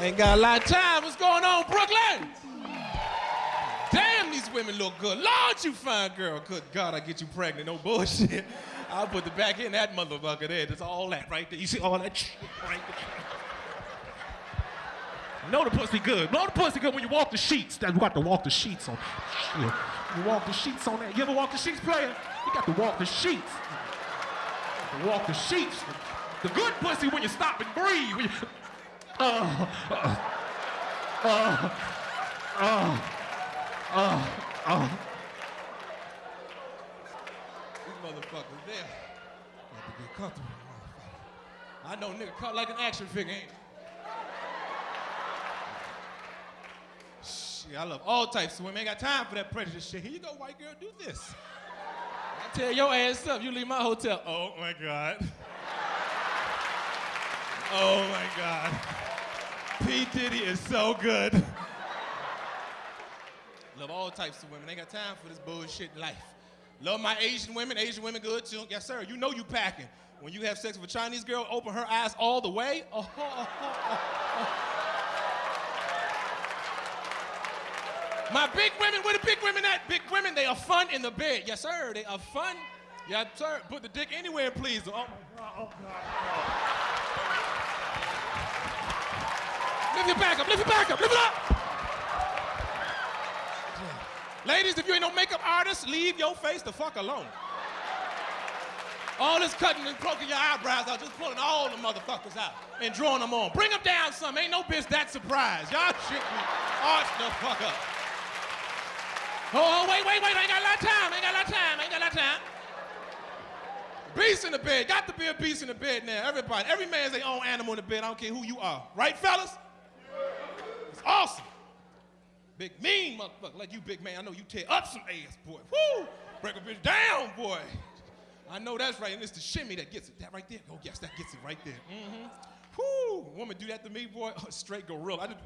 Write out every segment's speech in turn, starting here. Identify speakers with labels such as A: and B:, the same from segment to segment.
A: Ain't got a lot of time. What's going on, Brooklyn? Damn, these women look good. Lord, you fine girl. Good God, I get you pregnant. No bullshit. I'll put the back in that motherfucker there. That's all that right there. You see all that shit right there. Know the pussy good. Know the pussy good when you walk the sheets. That you got to walk the sheets on. You walk the sheets on that. You ever walk the sheets, player? You got to walk the sheets. Walk the sheets. The good pussy when you stop and breathe. Uh, uh, uh, uh, uh. These motherfuckers there. Got to get comfortable. motherfucker. I know nigga cut like an action figure, ain't it? Shit, I love all types of women. Ain't got time for that prejudice shit. Here you go, white girl, do this. I tear your ass up, you leave my hotel. Oh my God. Oh my God. P. Diddy is so good. Love all types of women. Ain't got time for this bullshit life. Love my Asian women. Asian women good too. Yes, sir. You know you packing. When you have sex with a Chinese girl, open her eyes all the way. Oh, oh, oh. My big women, where the big women at? Big women, they are fun in the bed. Yes, sir. They are fun. Yes, sir. Put the dick anywhere, please. Oh, my God. Oh, God. Lift your back up. Lift your back up. Lift it up. Ladies, if you ain't no makeup artist, leave your face the fuck alone. All this cutting and poking your eyebrows out, just pulling all the motherfuckers out and drawing them on. Bring them down some. Ain't no bitch that surprised. Y'all shit me. Arch the fuck up. Oh, oh, wait, wait, wait. I ain't got a lot of time. I ain't got a lot of time. I ain't got a lot of time. Beast in the bed. Got to be a beast in the bed now. Everybody. Every man's their own animal in the bed. I don't care who you are. Right, fellas? Awesome. Big mean motherfucker like you, big man. I know you tear up some ass, boy. Woo! Break a bitch down, boy. I know that's right, and it's the shimmy that gets it. That right there? Oh, yes, that gets it right there. Mm-hmm. Whoo! Woman do that to me, boy. Oh, straight gorilla.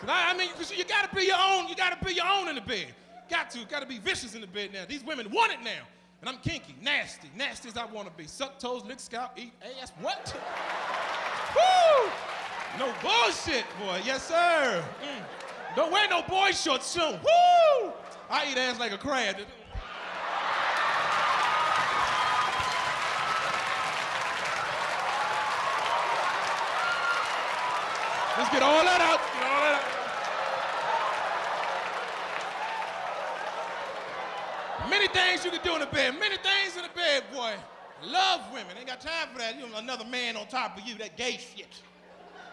A: Cause I, I mean, cause you gotta be your own, you gotta be your own in the bed. Got to, gotta be vicious in the bed now. These women want it now. And I'm kinky, nasty, nasty as I wanna be. Suck toes, lick scalp, eat ass, what? Woo! No bullshit, boy, yes sir. Mm. Don't wear no boy shorts soon. Woo! I eat ass like a crab. Let's get all that out. Get all that out. Many things you can do in the bed. Many things in the bed, boy. Love women. Ain't got time for that. You know, another man on top of you. That gay shit.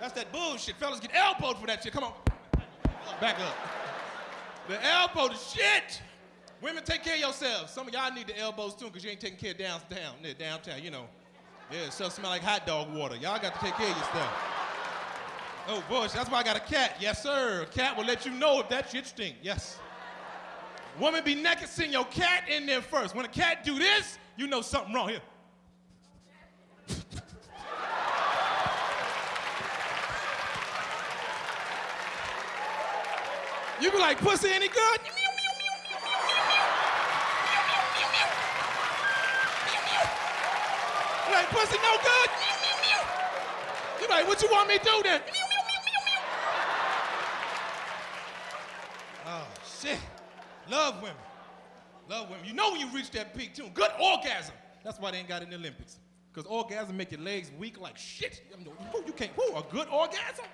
A: That's that bullshit. Fellas get elbowed for that shit. Come on. Back up. The elbow, the shit. Women, take care of yourselves. Some of y'all need the elbows too, because you ain't taking care of downtown, downtown, you know. Yeah, stuff smell like hot dog water. Y'all got to take care of your stuff. Oh, Bush, that's why I got a cat. Yes, sir. A cat will let you know if that shit stink. Yes. Woman be naked, send your cat in there first. When a cat do this, you know something wrong here. you be like, pussy any good? Like, pussy no good? You like, what you want me to do then? Oh, shit. Love women. Love women. You know when you reach that peak, too. Good orgasm. That's why they ain't got it in the Olympics. Because orgasm make your legs weak like shit. I mean, you can't, who, a good orgasm?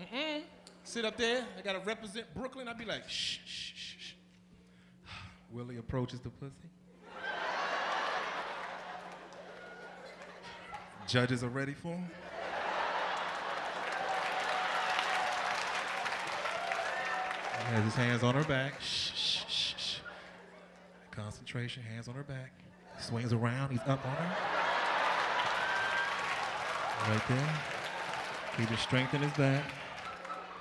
A: Mm-mm. Sit up there. I got to represent Brooklyn. I'd be like, shh, shh, shh, shh. Willie approaches the pussy. Judges are ready for him. Has his hands on her back. Shh, shh, shh, shh. Concentration, hands on her back. Swings around, he's up on her. Right there. He just strengthened his back.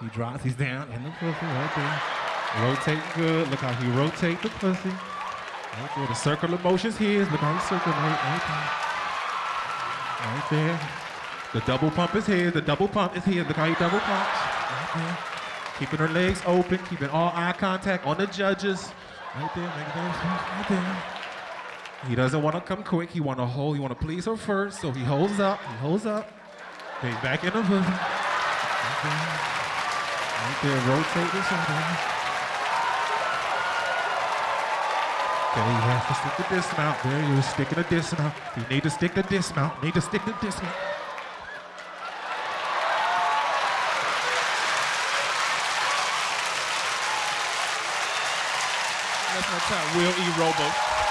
A: He drops, he's down in the pussy right there. Rotate good. Look how he rotate the pussy. Right there. The circle of motion's his. Look how he circulate right there. Right there. The double pump is here. The double pump is here. Look how he double pumps. Right there. Keeping her legs open, keeping all eye contact on the judges. Right there, right there. He doesn't want to come quick. He want to hold. He want to please her first. So he holds up. He holds up. He's back in the hood. Right there. Right there. Rotate this over. Okay, you have to stick the dismount. There you sticking the dismount. You need to stick the dismount. Need to stick the dismount.
B: Will E. Robo.